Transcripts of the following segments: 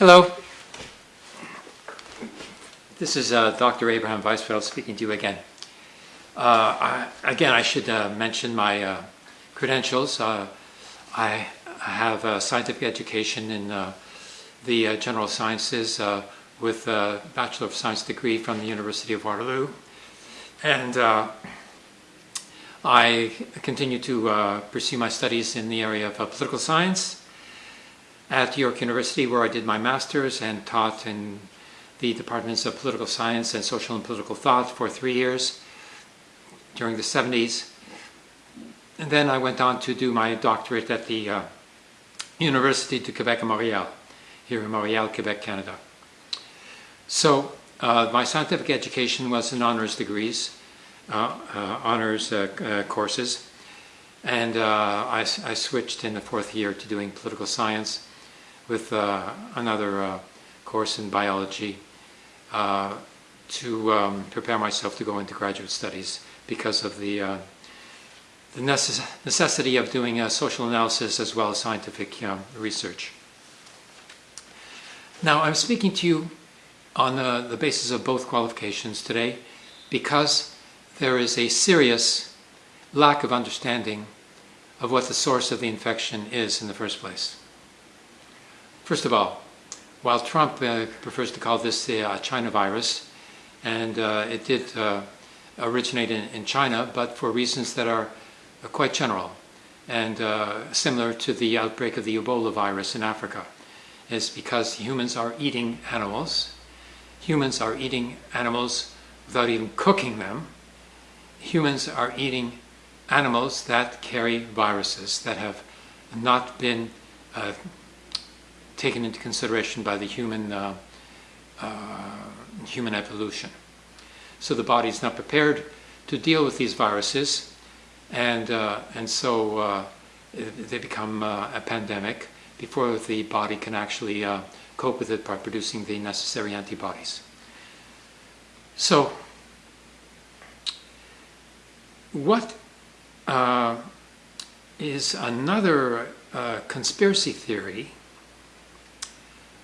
Hello. This is uh, Dr. Abraham Weisfeld speaking to you again. Uh, I, again, I should uh, mention my uh, credentials. Uh, I have a scientific education in uh, the general sciences with a Bachelor of Science degree from the University of Waterloo. And I continue to pursue my studies in the area of political science at York University where I did my master's and taught in the departments of political science and social and political thought for three years during the 70s. And then I went on to do my doctorate at the uh, University de Quebec Montreal, here in Montreal, Quebec, Canada. So uh, my scientific education was in honors degrees, uh, uh honors uh, uh, courses, and I, I switched in the fourth year to doing political science with uh, another uh, course in biology uh, to um, prepare myself to go into graduate studies because of the, uh, the necess necessity of doing a social analysis as well as scientific um, research. Now, I'm speaking to you on the, the basis of both qualifications today because there is a serious lack of understanding of what the source of the infection is in the first place. First of all, while Trump uh, prefers to call this the uh, China virus, and uh, it did uh, originate in, in, China, but for reasons that are uh, quite general and uh, similar to the outbreak of the Ebola virus in Africa, is because humans are eating animals. Humans are eating animals without even cooking them. Humans are eating animals that carry viruses that have not been taken into consideration by the human uh, uh, human evolution. So the body is not prepared to deal with these viruses, and uh, and so uh, they become uh, a pandemic before the body can actually uh, cope with it by producing the necessary antibodies. So, what is another conspiracy theory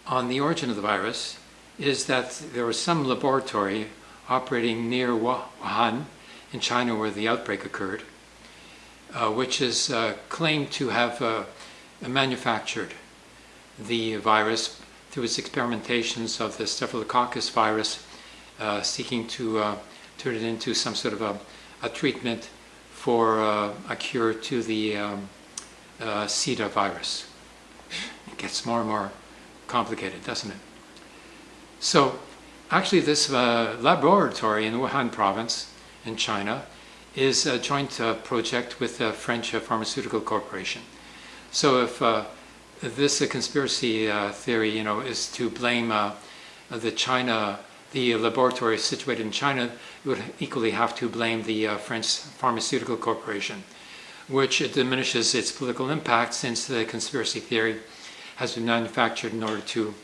on the origin of the virus is that there was some laboratory operating near Wuhan in China where the outbreak occurred, uh, which is uh, claimed to have uh, manufactured the virus through its experimentations of the Staphylococcus virus, uh, seeking to uh, turn it into some sort of a, a treatment for uh, a cure to the um, Zika virus. It gets more and more complicated, doesn't it? So actually this uh, laboratory in Wuhan province in China is a joint uh, project with the French uh, Pharmaceutical Corporation. So if uh, this conspiracy uh, theory, you know, is to blame uh, the China, the laboratory situated in China, you would equally have to blame the French Pharmaceutical Corporation, which diminishes its political impact since the conspiracy theory has been manufactured in order to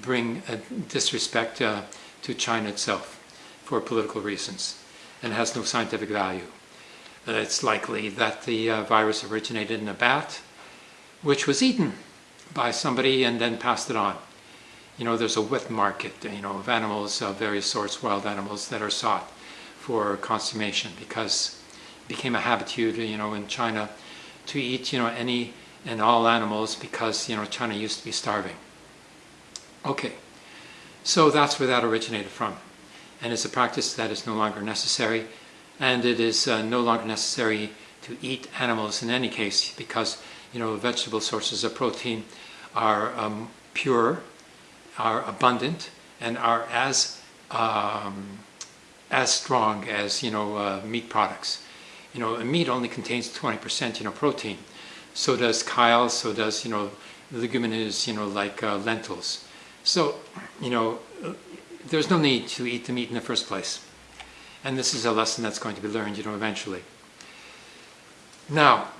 bring disrespect uh, to China itself for political reasons and has no scientific value. Uh, it's likely that the uh, virus originated in a bat, which was eaten by somebody and then passed it on. You know, there's a wet market, you know, of animals of various sorts, wild animals that are sought for consummation because it became a habitude, you know, in China to eat, you know, any and all animals because you know China used to be starving. Okay, so that's where that originated from, and it's a practice that is no longer necessary, and it is uh, no longer necessary to eat animals in any case because you know vegetable sources of protein are um, pure, are abundant, and are as um, as strong as you know uh, meat products. You know, meat only contains 20% you know protein so does chyle, so does, you know, leguminous, you know, like uh, lentils. So, you know, there's no need to eat the meat in the first place. And this is a lesson that's going to be learned, you know, eventually. Now,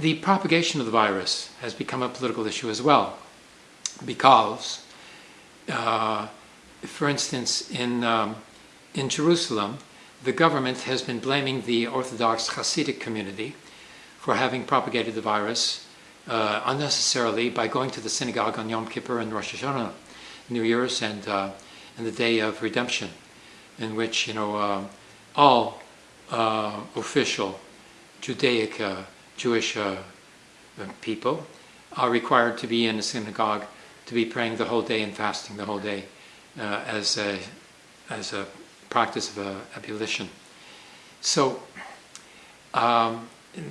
the propagation of the virus has become a political issue as well, because, uh, for instance, in, um, in Jerusalem, the government has been blaming the Orthodox Hasidic community for having propagated the virus uh, unnecessarily by going to the synagogue on Yom Kippur and Rosh Hashanah, New Year's, and uh, and the Day of Redemption, in which you know uh, all uh, official Judaic uh, Jewish uh, people are required to be in a synagogue to be praying the whole day and fasting the whole day as a as a practice of abolition. So. Um,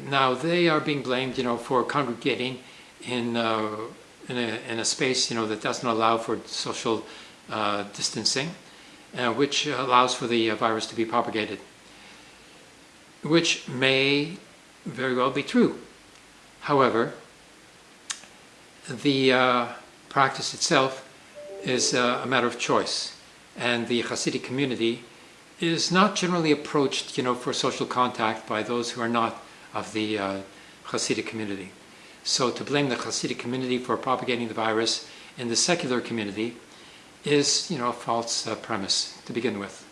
now they are being blamed, you know, for congregating in uh, in, a, in, a, space, you know, that doesn't allow for social uh, distancing, uh, which allows for the uh, virus to be propagated, which may very well be true. However, the uh, practice itself is uh, a matter of choice, and the Hasidic community is not generally approached, you know, for social contact by those who are not of the uh, Hasidic community. So to blame the Hasidic community for propagating the virus in the secular community is, you know, a false uh, premise to begin with.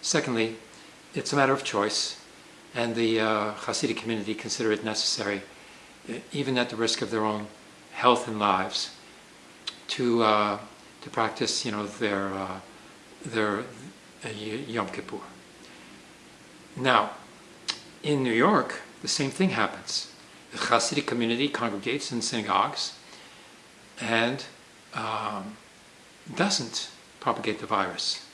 Secondly, it's a matter of choice, and the uh, Hasidic community consider it necessary, even at the risk of their own health and lives, to uh, to practice, you know, their uh, their uh, Yom Kippur. Now, in New York, the same thing happens. The Hasidic community congregates in synagogues and um, doesn't propagate the virus.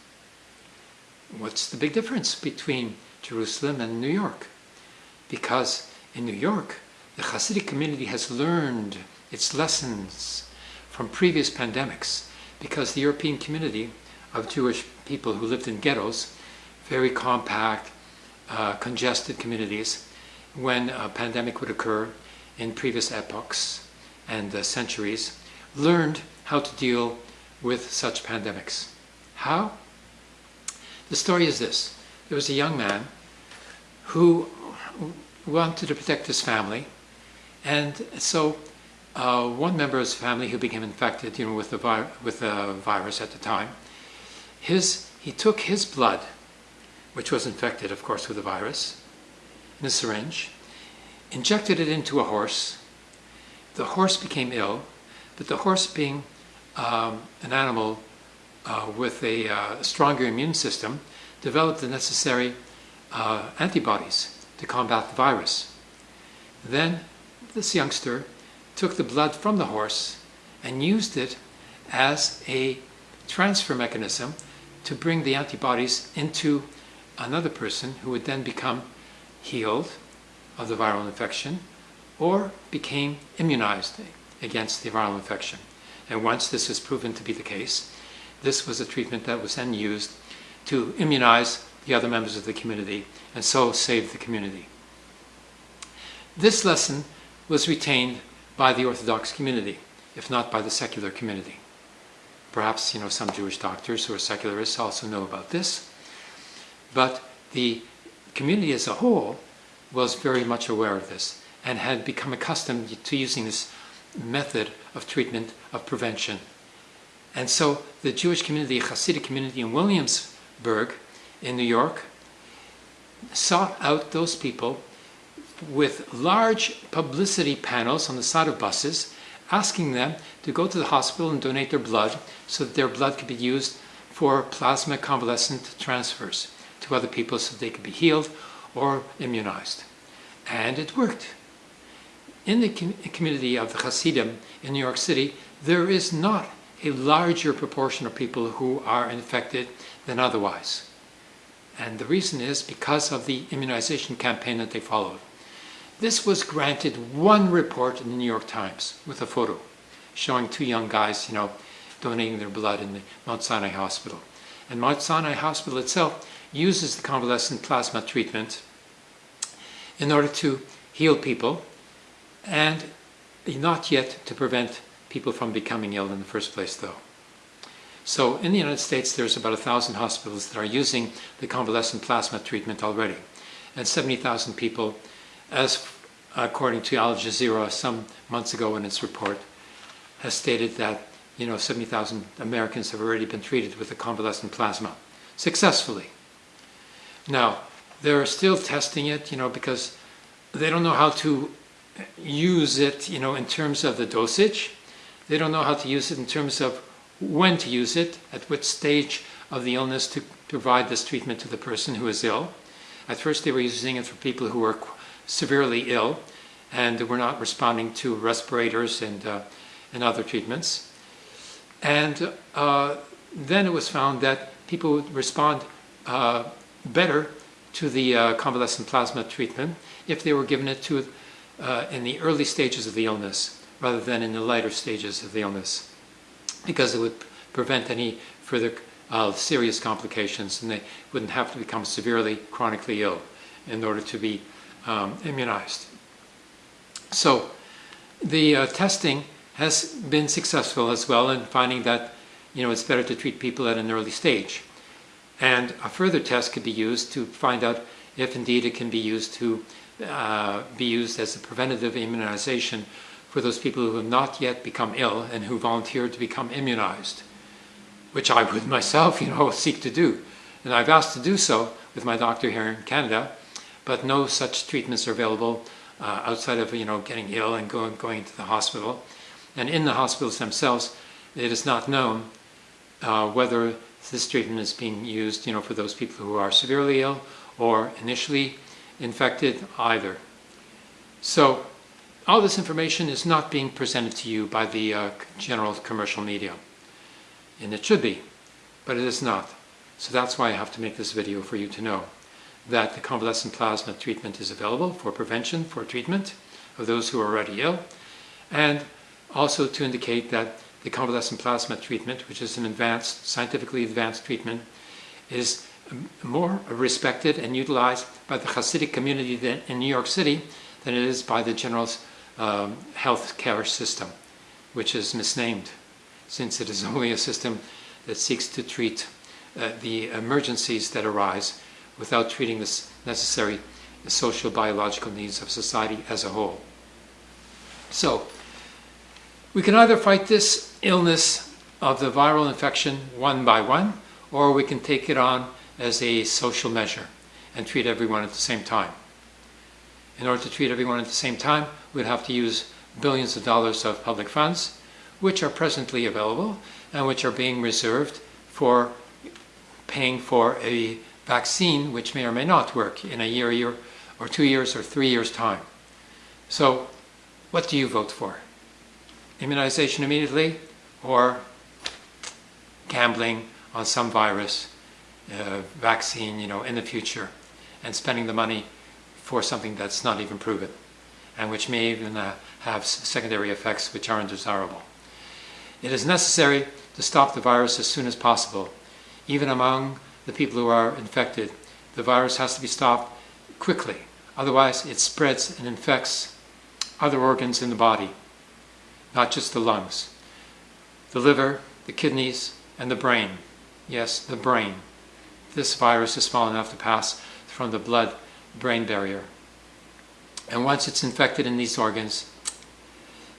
What's the big difference between Jerusalem and New York? Because in New York, the Hasidic community has learned its lessons from previous pandemics because the European community of Jewish people who lived in ghettos, very compact, uh, congested communities, when a pandemic would occur in previous epochs and uh, centuries, learned how to deal with such pandemics. How? The story is this. There was a young man who wanted to protect his family, and so uh, one member of his family who became infected, you know, with the, with the virus at the time, his, he took his blood, which was infected, of course, with the virus, in a syringe, injected it into a horse. The horse became ill, but the horse being um, an animal uh, with a uh, stronger immune system, developed the necessary uh, antibodies to combat the virus. Then this youngster took the blood from the horse and used it as a transfer mechanism to bring the antibodies into another person who would then become healed of the viral infection or became immunized against the viral infection. And once this was proven to be the case, this was a treatment that was then used to immunize the other members of the community and so save the community. This lesson was retained by the Orthodox community, if not by the secular community. Perhaps you know some Jewish doctors who are secularists also know about this, but the community as a whole was very much aware of this and had become accustomed to using this method of treatment of prevention. And so the Jewish community, the Hasidic community in Williamsburg in New York, sought out those people with large publicity panels on the side of buses asking them to go to the hospital and donate their blood so that their blood could be used for plasma convalescent transfers to other people so they could be healed or immunized. And it worked. In the com community of the Hasidim in New York City, there is not a larger proportion of people who are infected than otherwise. And the reason is because of the immunization campaign that they followed. This was granted one report in the New York Times with a photo showing two young guys, you know, donating their blood in the Mount Sinai Hospital. And Mount Sinai Hospital itself uses the convalescent plasma treatment in order to heal people and not yet to prevent people from becoming ill in the first place though. So in the United States there's about a thousand hospitals that are using the convalescent plasma treatment already and 70,000 people as according to Al Jazeera some months ago in its report has stated that you know 70,000 Americans have already been treated with the convalescent plasma successfully. Now they're still testing it, you know, because they don't know how to use it, you know, in terms of the dosage. They don't know how to use it in terms of when to use it, at which stage of the illness to provide this treatment to the person who is ill. At first, they were using it for people who were severely ill and were not responding to respirators and, uh, and other treatments. And uh, then it was found that people would respond uh, better to the uh, convalescent plasma treatment if they were given it to uh, in the early stages of the illness rather than in the later stages of the illness because it would prevent any further uh, serious complications and they wouldn't have to become severely chronically ill in order to be um, immunized. So the uh, testing has been successful as well in finding that you know it's better to treat people at an early stage. And a further test could be used to find out if indeed it can be used to uh, be used as a preventative immunization for those people who have not yet become ill and who volunteered to become immunized, which I would myself, you know, seek to do. And I've asked to do so with my doctor here in Canada, but no such treatments are available uh, outside of, you know, getting ill and going, going to the hospital. And in the hospitals themselves, it is not known uh, whether this treatment is being used, you know, for those people who are severely ill or initially infected either. So all this information is not being presented to you by the uh, general commercial media. And it should be, but it is not. So that's why I have to make this video for you to know that the convalescent plasma treatment is available for prevention, for treatment of those who are already ill, and also to indicate that the convalescent plasma treatment, which is an advanced, scientifically advanced treatment, is more respected and utilized by the Hasidic community in New York City than it is by the general um, health care system, which is misnamed since it is only a system that seeks to treat uh, the emergencies that arise without treating the necessary social biological needs of society as a whole. So, we can either fight this illness of the viral infection one by one, or we can take it on as a social measure and treat everyone at the same time. In order to treat everyone at the same time, we'd have to use billions of dollars of public funds, which are presently available and which are being reserved for paying for a vaccine which may or may not work in a year, year or two years or three years' time. So, what do you vote for? Immunization immediately or gambling on some virus uh, vaccine, you know, in the future, and spending the money for something that's not even proven, and which may even uh, have secondary effects which are undesirable. It is necessary to stop the virus as soon as possible. Even among the people who are infected, the virus has to be stopped quickly. Otherwise, it spreads and infects other organs in the body, not just the lungs. The liver, the kidneys, and the brain. Yes, the brain this virus is small enough to pass from the blood-brain barrier. And once it's infected in these organs,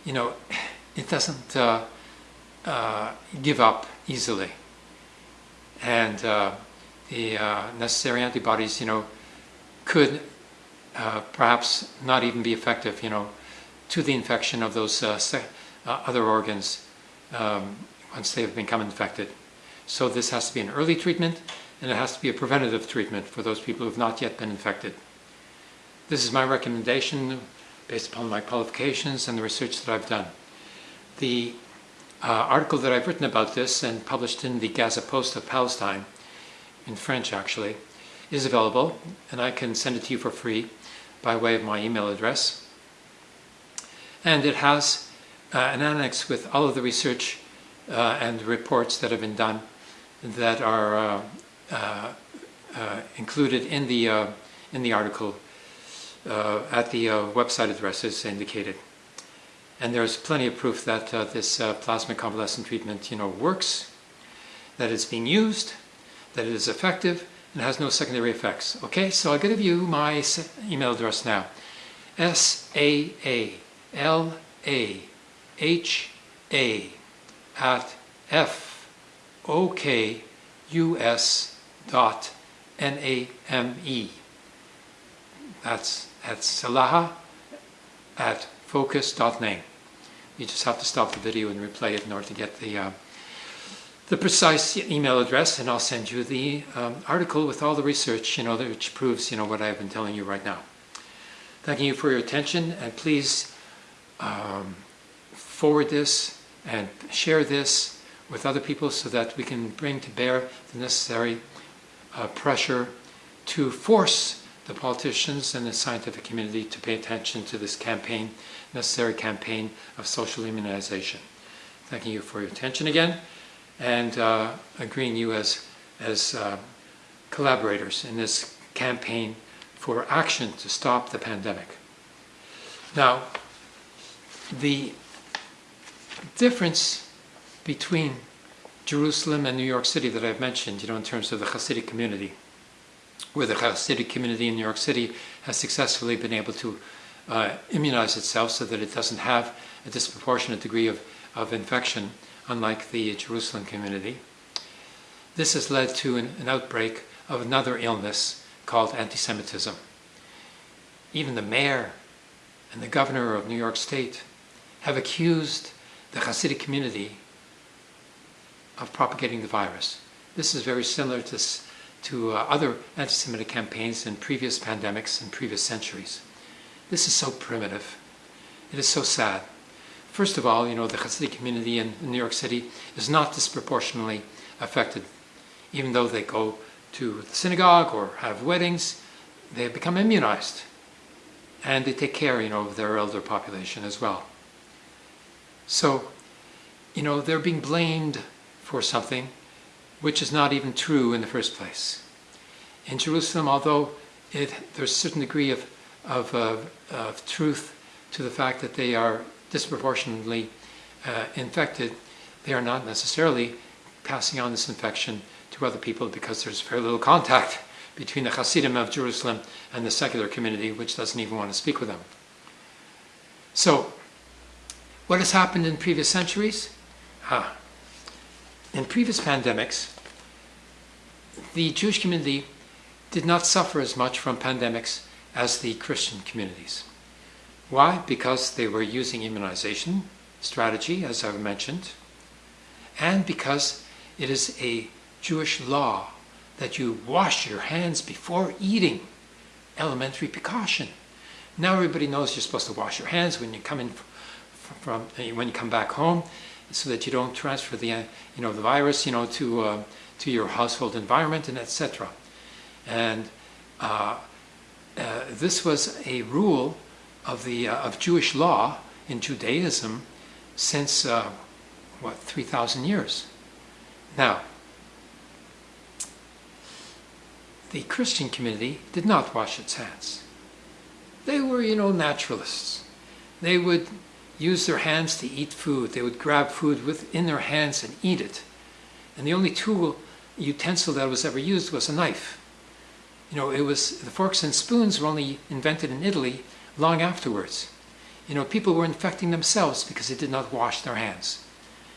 you know, it doesn't uh, uh, give up easily. And uh, the uh, necessary antibodies, you know, could uh, perhaps not even be effective, you know, to the infection of those uh, other organs um, once they have become infected. So this has to be an early treatment and it has to be a preventative treatment for those people who have not yet been infected. This is my recommendation based upon my qualifications and the research that I've done. The uh, article that I've written about this and published in the Gaza Post of Palestine, in French actually, is available and I can send it to you for free by way of my email address. And it has an annex with all of the research uh, and reports that have been done that are uh, uh, uh, included in the, uh, in the article at the website addresses indicated. And there's plenty of proof that this plasma convalescent treatment you know, works, that it's being used, that it is effective, and has no secondary effects. Okay, so I'll give you my email address now. S-A-A-L-A-H-A at F-O-K-U-S dot N-A-M-E. That's, that's Salaha at fokus.name. You just have to stop the video and replay it in order to get the, uh, the precise email address, and I'll send you the um, article with all the research, you know, which proves, you know, what I've been telling you right now. Thanking you for your attention, and please um, forward this and share this with other people so that we can bring to bear the necessary uh, pressure to force the politicians and the scientific community to pay attention to this campaign, necessary campaign of social immunization. Thanking you for your attention again and uh, agreeing you as, as uh, collaborators in this campaign for action to stop the pandemic. Now, the difference between Jerusalem and New York City that I've mentioned, you know, in terms of the Hasidic community, where the Hasidic community in New York City has successfully been able to uh, immunize itself so that it doesn't have a disproportionate degree of, of infection, unlike the Jerusalem community. This has led to an, an outbreak of another illness called anti-Semitism. Even the mayor and the governor of New York State have accused the Hasidic community of propagating the virus. This is very similar to, to uh, other anti-Semitic campaigns in previous pandemics and previous centuries. This is so primitive. It is so sad. First of all, you know, the Hasidic community in, in New York City is not disproportionately affected. Even though they go to the synagogue or have weddings, they have become immunized. And they take care, you know, of their elder population as well. So, you know, they're being blamed for something which is not even true in the first place. In Jerusalem, although it, there's a certain degree of, of, uh, of truth to the fact that they are disproportionately uh, infected, they are not necessarily passing on this infection to other people because there's very little contact between the Hasidim of Jerusalem and the secular community, which doesn't even want to speak with them. So, what has happened in previous centuries? Ah, in previous pandemics, the Jewish community did not suffer as much from pandemics as the Christian communities. Why? Because they were using immunization strategy, as I've mentioned, and because it is a Jewish law that you wash your hands before eating. Elementary precaution. Now everybody knows you're supposed to wash your hands when you come in from when you come back home, so that you don't transfer the you know the virus you know to uh, to your household environment and etc. And uh, uh, this was a rule of the uh, of Jewish law in Judaism since uh, what three thousand years. Now, the Christian community did not wash its hands. They were, you know, naturalists. They would use their hands to eat food. They would grab food within their hands and eat it. And the only tool, utensil that was ever used was a knife. You know, it was the forks and spoons were only invented in Italy long afterwards. You know, people were infecting themselves because they did not wash their hands.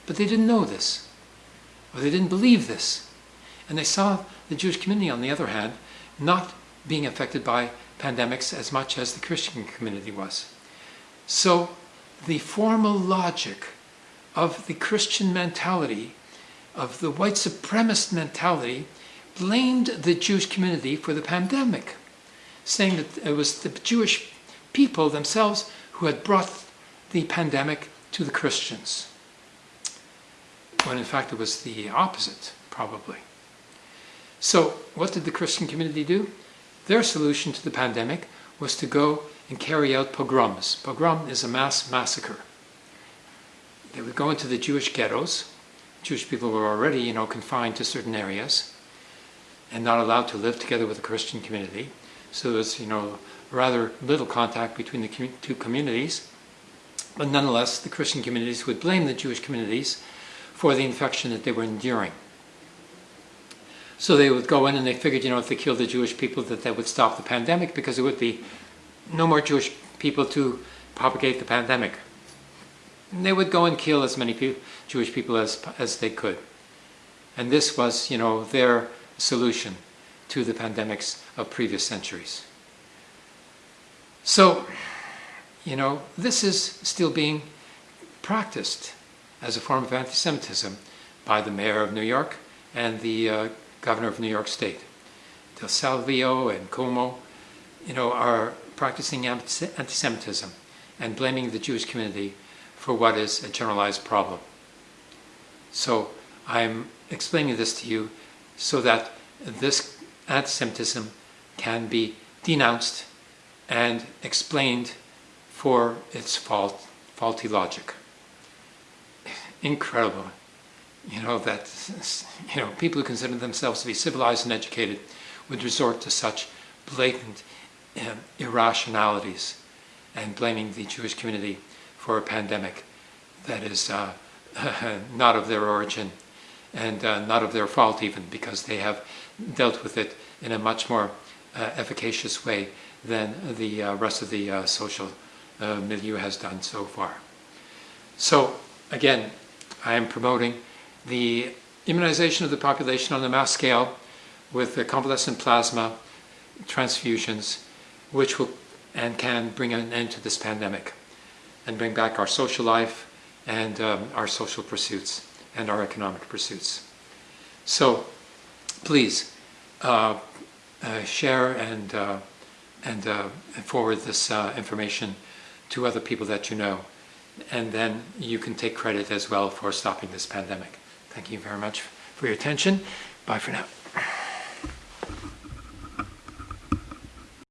But they didn't know this, or they didn't believe this. And they saw the Jewish community, on the other hand, not being affected by pandemics as much as the Christian community was. So the formal logic of the Christian mentality, of the white supremacist mentality, blamed the Jewish community for the pandemic, saying that it was the Jewish people themselves who had brought the pandemic to the Christians. When in fact it was the opposite, probably. So, what did the Christian community do? Their solution to the pandemic was to go and carry out pogroms. Pogrom is a mass massacre. They would go into the Jewish ghettos. Jewish people were already, you know, confined to certain areas and not allowed to live together with the Christian community. So there was, you know, rather little contact between the two communities. But nonetheless, the Christian communities would blame the Jewish communities for the infection that they were enduring. So they would go in and they figured, you know, if they killed the Jewish people, that that would stop the pandemic because it would be no more Jewish people to propagate the pandemic. And they would go and kill as many pe Jewish people as, as they could. And this was, you know, their solution to the pandemics of previous centuries. So, you know, this is still being practiced as a form of anti-Semitism by the mayor of New York and the uh, governor of New York State. De Blasio and Cuomo, you know, are practicing anti-Semitism and blaming the Jewish community for what is a generalized problem. So I'm explaining this to you so that this anti-Semitism can be denounced and explained for its fault, faulty logic. Incredible, you know, that you know people who consider themselves to be civilized and educated would resort to such blatant um, irrationalities and blaming the Jewish community for a pandemic that is uh, not of their origin and uh, not of their fault even because they have dealt with it in a much more uh, efficacious way than the uh, rest of the uh, social uh, milieu has done so far. So again, I am promoting the immunization of the population on a mass scale with the convalescent plasma transfusions, which will and can bring an end to this pandemic and bring back our social life and um, our social pursuits and our economic pursuits. So please uh, uh, share and, uh, and, uh, forward this uh, information to other people that you know. And then you can take credit as well for stopping this pandemic. Thank you very much for your attention. Bye for now.